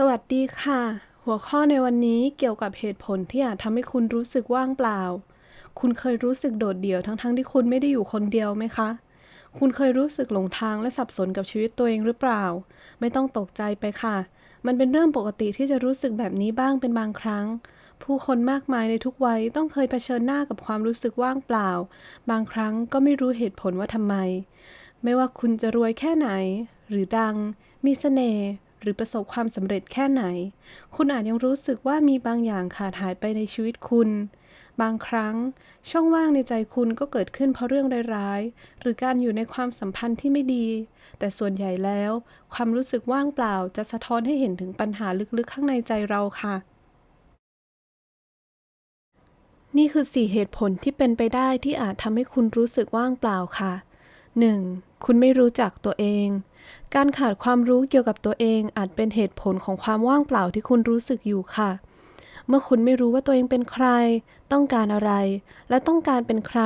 สวัสดีค่ะ หัวข้อในวันนี้เกี่ยวกับเหตุผลที่อาจทำให้คุณรู้สึกว่างเปล่า คุณเคยรู้สึกโดดเดี่ยวทั้งๆทที่คุณไม่ได้อยู่คนเดียวไหมคะ คุณเคยรู้สึกหลงทางและสับสนกับชีวิตตัวเองหรือเปล่า ไม่ต้องตกใจไปค่ะ มันเป็นเรื่องปกติที่จะรู้สึกแบบนี้บ้างเป็นบางครั้ง ผู้คนมากมายในทุกวัยต้องเคยเผชิญหน้ากับความรู้สึกว่างเปล่า บางครั้งก็ไม่รู้เหตุผลว่าทำไม ไม่ว่าคุณจะรวยแค่ไหน หรือดัง มีเสน่ห์ หรือประสบความสำเร็จแค่ไหน คุณอาจยังรู้สึกว่ามีบางอย่างขาดหายไปในชีวิตคุณ บางครั้ง ช่องว่างในใจคุณก็เกิดขึ้นเพราะเรื่องร้ายๆ หรือการอยู่ในความสัมพันธ์ที่ไม่ดี แต่ส่วนใหญ่แล้ว ความรู้สึกว่างเปล่าจะสะท้อนให้เห็นถึงปัญหาลึกๆ ข้างในใจเราค่ะ นี่คือ 4 เหตุผลที่เป็นไปได้ที่อาจทำให้คุณรู้สึกว่างเปล่าค่ะ 1. คุณไม่รู้จักตัวเอง การขาดความรู้เกี่ยวกับตัวเองอาจเป็นเหตุผลของความว่างเปล่าที่คุณรู้สึกอยู่ค่ะ เมื่อคุณไม่รู้ว่าตัวเองเป็นใคร ต้องการอะไร และต้องการเป็นใคร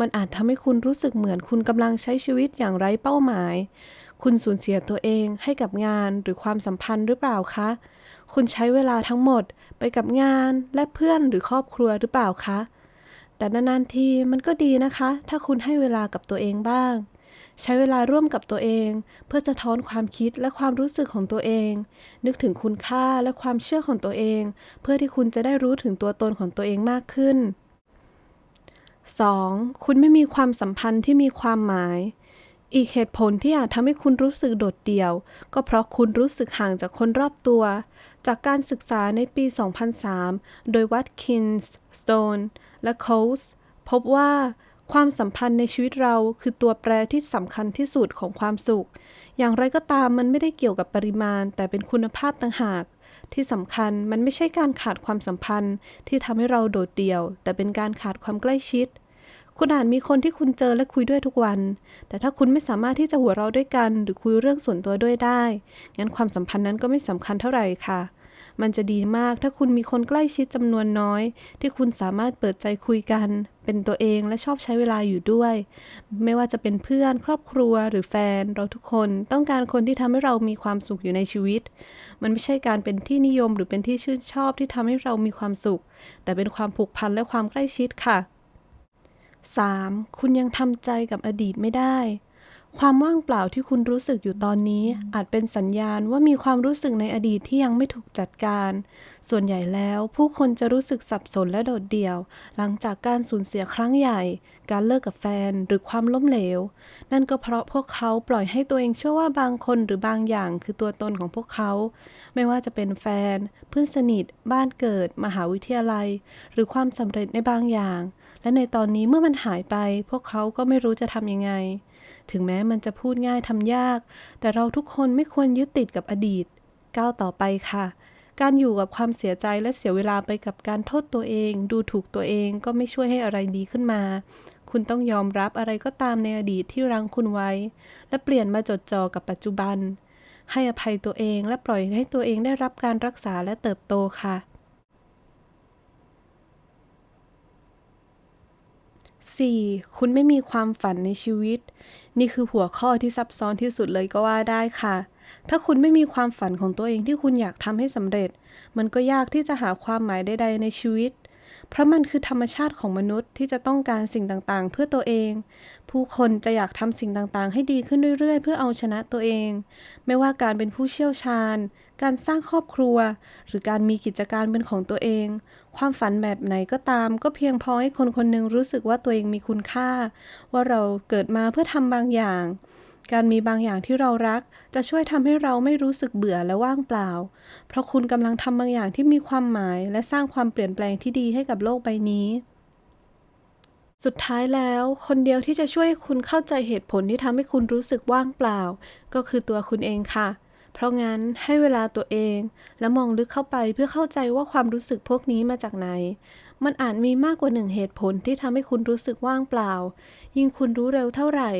มันอาจทำให้คุณรู้สึกเหมือนคุณกำลังใช้ชีวิตอย่างไร้เป้าหมาย คุณสูญเสียตัวเองให้กับงานหรือความสัมพันธ์หรือเปล่าคะ คุณใช้เวลาทั้งหมดไปกับงานและเพื่อนหรือครอบครัวหรือเปล่าคะ แต่นานๆทีมันก็ดีนะคะ ถ้าคุณให้เวลากับตัวเองบ้าง ใช้เวลาร่วมกับตัวเอง เพื่อจะท้อนความคิดและความรู้สึกของตัวเอง นึกถึงคุณค่าและความเชื่อของตัวเอง เพื่อที่คุณจะได้รู้ถึงตัวตนของตัวเองมากขึ้น 2. คุณไม่มีความสัมพันธ์ที่มีความหมาย อีกเหตุผลที่อาจทำให้คุณรู้สึกโดดเดี่ยว ก็เพราะคุณรู้สึกห่างจากคนรอบตัว จากการศึกษาในปี 2003 โดยวัตคินส์สโตนและโคสพบว่า ความสัมพันธ์ในชีวิตเราคือตัวแปรที่สำคัญที่สุดของความสุข อย่างไรก็ตามมันไม่ได้เกี่ยวกับปริมาณ แต่เป็นคุณภาพต่างหาก ที่สำคัญมันไม่ใช่การขาดความสัมพันธ์ ที่ทำให้เราโดดเดี่ยว แต่เป็นการขาดความใกล้ชิด คุณอาจมีคนที่คุณเจอและคุยด้วยทุกวัน แต่ถ้าคุณไม่สามารถที่จะหัวเราะด้วยกัน หรือคุยเรื่องส่วนตัวด้วยได้ งั้นความสัมพันธ์นั้นก็ไม่สำคัญเท่าไหร่ค่ะ มันจะดีมากถ้าคุณมีคนใกล้ชิดจำนวนน้อย ที่คุณสามารถเปิดใจคุยกัน เป็นตัวเองและชอบใช้เวลาอยู่ด้วย ไม่ว่าจะเป็นเพื่อนครอบครัวหรือแฟนเราทุกคนต้องการคนที่ทำให้เรามีความสุขอยู่ในชีวิต มันไม่ใช่การเป็นที่นิยมหรือเป็นที่ชื่นชอบที่ทำให้เรามีความสุข แต่เป็นความผูกพันและความใกล้ชิดค่ะ 3. คุณยังทำใจกับอดีตไม่ได้ ความว่างเปล่าที่คุณรู้สึกอยู่ตอนนี้ อาจเป็นสัญญาณว่ามีความรู้สึกในอดีตที่ยังไม่ถูกจัดการ ส่วนใหญ่แล้วผู้คนจะรู้สึกสับสนและโดดเดี่ยว หลังจากการสูญเสียครั้งใหญ่ การเลิกกับแฟนหรือความล้มเหลว นั่นก็เพราะพวกเขาปล่อยให้ตัวเองเชื่อว่าบางคนหรือบางอย่างคือตัวตนของพวกเขา ไม่ว่าจะเป็นแฟน เพื่อนสนิท บ้านเกิด มหาวิทยาลัย หรือความสำเร็จในบางอย่าง และในตอนนี้เมื่อมันหายไป พวกเขาก็ไม่รู้จะทำยังไง ถึงแม้มันจะพูดง่ายทำยาก แต่เราทุกคนไม่ควรยึดติดกับอดีต ก้าวต่อไปค่ะ การอยู่กับความเสียใจและเสียเวลาไปกับการโทษตัวเอง ดูถูกตัวเองก็ไม่ช่วยให้อะไรดีขึ้นมา คุณต้องยอมรับอะไรก็ตามในอดีตที่รังคุณไว้ และเปลี่ยนมาจดจ่อกับปัจจุบัน ให้อภัยตัวเองและปล่อยให้ตัวเองได้รับการรักษาและเติบโตค่ะ 4. คุณไม่มีความฝันในชีวิต นี่คือหัวข้อที่ซับซ้อนที่สุดเลยก็ว่าได้ค่ะ ถ้าคุณไม่มีความฝันของตัวเองที่คุณอยากทำให้สำเร็จ มันก็ยากที่จะหาความหมายใดๆในชีวิต เพราะมันคือธรรมชาติของมนุษย์ที่จะต้องการสิ่งต่างๆ เพื่อตัวเอง ผู้คนจะอยากทำสิ่งต่างๆ ให้ดีขึ้นเรื่อยๆ เพื่อเอาชนะตัวเอง ไม่ว่าการเป็นผู้เชี่ยวชาญ การสร้างครอบครัว หรือการมีกิจการเป็นของตัวเอง ความฝันแบบไหนก็ตาม ก็เพียงพอให้คนคนหนึ่งรู้สึกว่าตัวเองมีคุณค่า ว่าเราเกิดมาเพื่อทำบางอย่าง การมีบางอย่างที่เรารัก จะช่วยทำให้เราไม่รู้สึกเบื่อและว่างเปล่า เพราะคุณกำลังทำบางอย่างที่มีความหมาย และสร้างความเปลี่ยนแปลงที่ดีให้กับโลกใบนี้สุดท้ายแล้ว คนเดียวที่จะช่วยคุณเข้าใจเหตุผลที่ทำให้คุณรู้สึกว่างเปล่า ก็คือตัวคุณเองค่ะ เพราะงั้นให้เวลาตัวเองและมองลึกเข้าไปเพื่อเข้าใจว่าความรู้สึกพวกนี้มาจากไหน มันอาจมีมากกว่าหนึ่งเหตุผลที่ทำให้คุณรู้สึกว่างเปล่า ยิ่งคุณรู้เร็วเท่าไหร่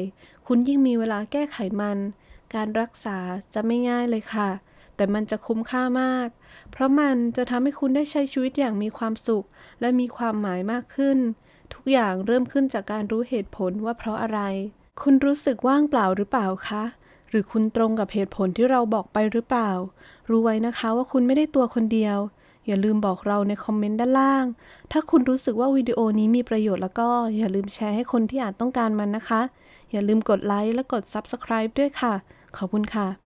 คุณยิ่งมีเวลาแก้ไขมัน การรักษาจะไม่ง่ายเลยค่ะ แต่มันจะคุ้มค่ามาก เพราะมันจะทำให้คุณได้ใช้ชีวิตอย่างมีความสุข และมีความหมายมากขึ้น ทุกอย่างเริ่มขึ้นจากการรู้เหตุผลว่าเพราะอะไร คุณรู้สึกว่างเปล่าหรือเปล่าคะ หรือคุณตรงกับเหตุผลที่เราบอกไปหรือเปล่า รู้ไว้นะคะว่าคุณไม่ได้ตัวคนเดียว อย่าลืมบอกเราในคอมเมนต์ด้านล่าง ถ้าคุณรู้สึกว่าวิดีโอนี้มีประโยชน์แล้วก็อย่าลืมแชร์ให้คนที่อาจต้องการมันนะคะ อย่าลืมกดไลค์และกด Subscribe ด้วยค่ะ ขอบคุณค่ะ